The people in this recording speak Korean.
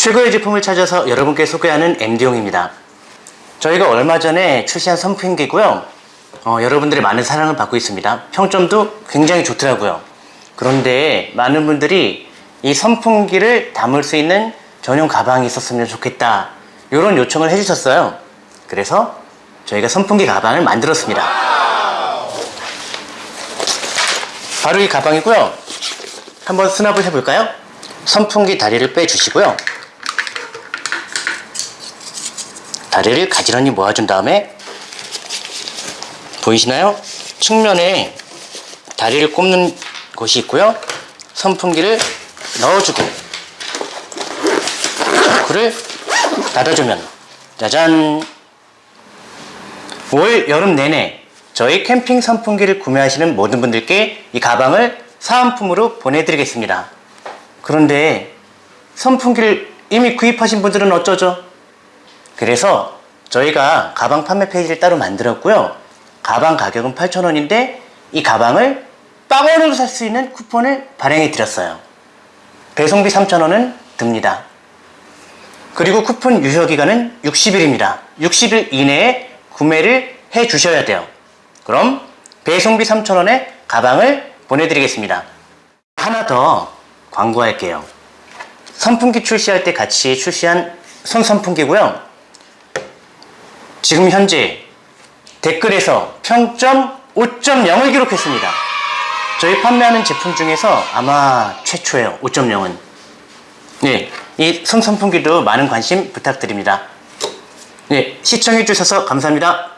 최고의 제품을 찾아서 여러분께 소개하는 MD용입니다. 저희가 얼마 전에 출시한 선풍기고요. 어, 여러분들의 많은 사랑을 받고 있습니다. 평점도 굉장히 좋더라고요. 그런데 많은 분들이 이 선풍기를 담을 수 있는 전용 가방이 있었으면 좋겠다. 이런 요청을 해주셨어요. 그래서 저희가 선풍기 가방을 만들었습니다. 바로 이 가방이고요. 한번 수납을 해볼까요? 선풍기 다리를 빼주시고요. 다리를 가지런히 모아준 다음에 보이시나요? 측면에 다리를 꼽는 곳이 있고요. 선풍기를 넣어주고 그를 닫아주면 짜잔 올 여름 내내 저희 캠핑 선풍기를 구매하시는 모든 분들께 이 가방을 사은품으로 보내드리겠습니다. 그런데 선풍기를 이미 구입하신 분들은 어쩌죠? 그래서 저희가 가방 판매 페이지를 따로 만들었고요. 가방 가격은 8,000원인데 이 가방을 빵원으로 살 수 있는 쿠폰을 발행해 드렸어요. 배송비 3,000원은 듭니다. 그리고 쿠폰 유효 기간은 60일입니다. 60일 이내에 구매를 해 주셔야 돼요. 그럼 배송비 3,000원에 가방을 보내드리겠습니다. 하나 더 광고할게요. 선풍기 출시할 때 같이 출시한 손 선풍기고요. 지금 현재 댓글에서 평점 5.0을 기록했습니다. 저희 판매하는 제품 중에서 아마 최초예요. 5.0은. 네, 이 손 선풍기도 많은 관심 부탁드립니다. 네, 시청해주셔서 감사합니다.